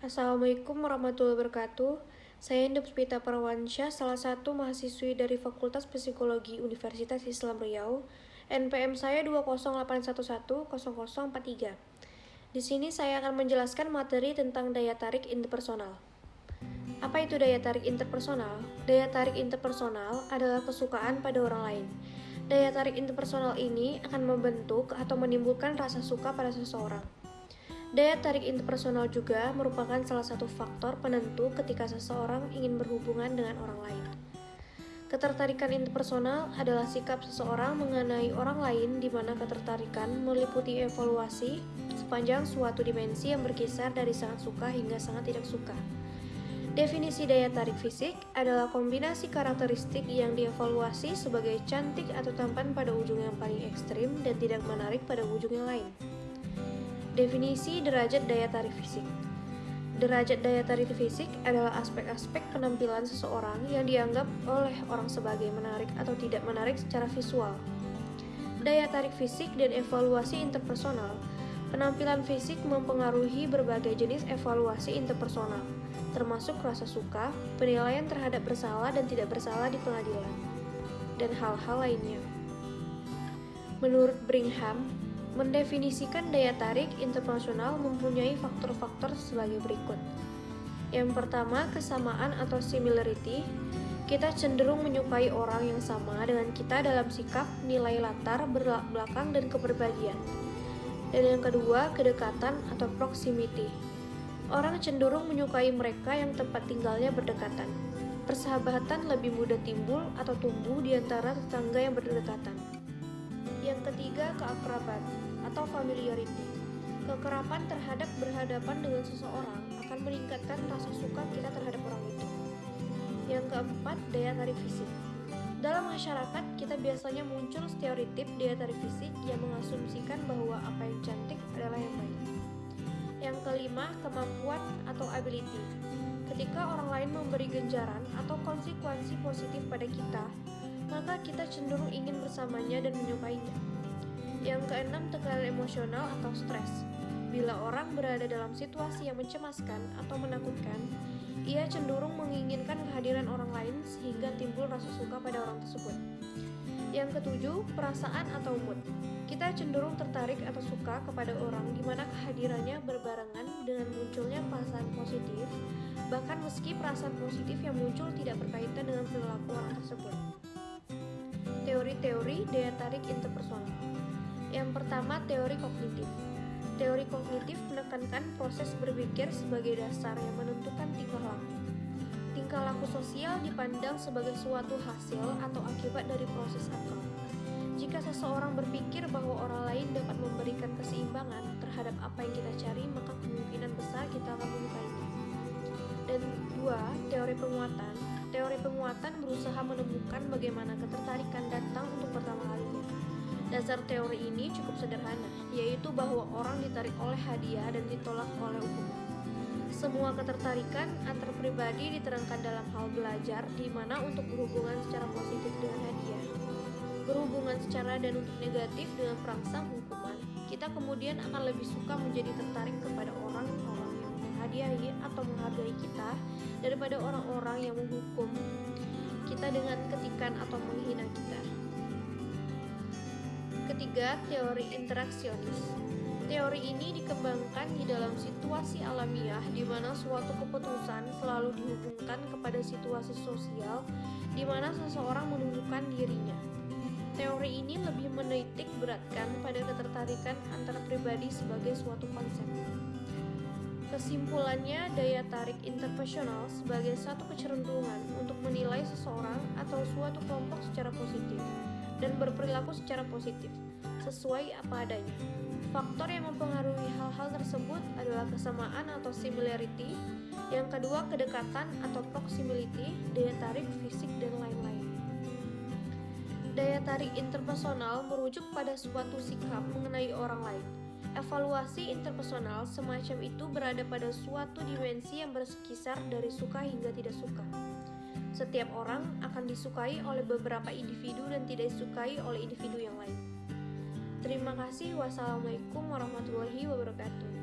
Assalamualaikum warahmatullahi wabarakatuh. Saya Indepspita Parwansyah, salah satu mahasiswi dari Fakultas Psikologi Universitas Islam Riau. NPM saya 208110043. Di sini saya akan menjelaskan materi tentang daya tarik interpersonal. Apa itu daya tarik interpersonal? Daya tarik interpersonal adalah kesukaan pada orang lain. Daya tarik interpersonal ini akan membentuk atau menimbulkan rasa suka pada seseorang. Daya tarik interpersonal juga merupakan salah satu faktor penentu ketika seseorang ingin berhubungan dengan orang lain. Ketertarikan interpersonal adalah sikap seseorang mengenai orang lain di mana ketertarikan meliputi evaluasi sepanjang suatu dimensi yang berkisar dari sangat suka hingga sangat tidak suka. Definisi daya tarik fisik adalah kombinasi karakteristik yang dievaluasi sebagai cantik atau tampan pada ujung yang paling ekstrim dan tidak menarik pada ujung yang lain. Definisi derajat daya tarik fisik. Derajat daya tarik fisik adalah aspek-aspek penampilan seseorang yang dianggap oleh orang sebagai menarik atau tidak menarik secara visual. Daya tarik fisik dan evaluasi interpersonal. Penampilan fisik mempengaruhi berbagai jenis evaluasi interpersonal, termasuk rasa suka, penilaian terhadap bersalah dan tidak bersalah di pengadilan, dan hal-hal lainnya. Menurut Brigham, Mendefinisikan daya tarik interpersonal mempunyai faktor-faktor sebagai berikut. Yang pertama, kesamaan atau similarity. Kita cenderung menyukai orang yang sama dengan kita dalam sikap, nilai latar belakang, dan kepribadian. Dan yang kedua, kedekatan atau proximity. Orang cenderung menyukai mereka yang tempat tinggalnya berdekatan. Persahabatan lebih mudah timbul atau tumbuh di antara tetangga yang berdekatan. Yang ketiga, keakraban atau familiarity. Kekerapan terhadap berhadapan dengan seseorang akan meningkatkan rasa suka kita terhadap orang itu. Yang keempat, daya tarik fisik. Dalam masyarakat, kita biasanya muncul stereotip daya tarik fisik yang mengasumsikan bahwa apa yang cantik adalah yang baik. Yang kelima, kemampuan atau ability. Ketika orang lain memberi genjaran atau konsekuensi positif pada kita, maka kita cenderung ingin bersamanya dan menyukainya. Yang keenam, tekanan emosional atau stres. Bila orang berada dalam situasi yang mencemaskan atau menakutkan, ia cenderung menginginkan kehadiran orang lain sehingga timbul rasa suka pada orang tersebut. Yang ketujuh, perasaan atau mood. Kita cenderung tertarik atau suka kepada orang di mana kehadirannya berbarengan dengan munculnya perasaan positif, bahkan meski perasaan positif yang muncul tidak berkaitan dengan perilaku orang tersebut teori-teori daya tarik interpersonal. Yang pertama, teori kognitif. Teori kognitif menekankan proses berpikir sebagai dasar yang menentukan tingkah laku. Tingkah laku sosial dipandang sebagai suatu hasil atau akibat dari proses akal. Jika seseorang berpikir bahwa orang lain dapat memberikan keseimbangan terhadap apa yang kita cari, maka kemungkinan besar kita akan menyukainya. Dan dua, teori penguatan Teori penguatan berusaha menemukan bagaimana ketertarikan datang untuk pertama kalinya. Dasar teori ini cukup sederhana, yaitu bahwa orang ditarik oleh hadiah dan ditolak oleh hukuman. Semua ketertarikan antar pribadi diterangkan dalam hal belajar, di mana untuk berhubungan secara positif dengan hadiah, berhubungan secara dan untuk negatif dengan perangsang hukuman, kita kemudian akan lebih suka menjadi tertarik kepada menghadiahi atau menghargai kita daripada orang-orang yang menghukum kita dengan ketikan atau menghina kita. Ketiga, teori interaksionis. Teori ini dikembangkan di dalam situasi alamiah di mana suatu keputusan selalu dihubungkan kepada situasi sosial di mana seseorang menunjukkan dirinya. Teori ini lebih menitik beratkan pada ketertarikan antara pribadi sebagai suatu konsep. Kesimpulannya, daya tarik interpersonal sebagai satu kecenderungan untuk menilai seseorang atau suatu kelompok secara positif dan berperilaku secara positif, sesuai apa adanya. Faktor yang mempengaruhi hal-hal tersebut adalah kesamaan atau similarity, yang kedua kedekatan atau proximity, daya tarik fisik, dan lain-lain. Daya tarik interpersonal merujuk pada suatu sikap mengenai orang lain Evaluasi interpersonal semacam itu berada pada suatu dimensi yang berkisar dari suka hingga tidak suka. Setiap orang akan disukai oleh beberapa individu dan tidak disukai oleh individu yang lain. Terima kasih. Wassalamualaikum warahmatullahi wabarakatuh.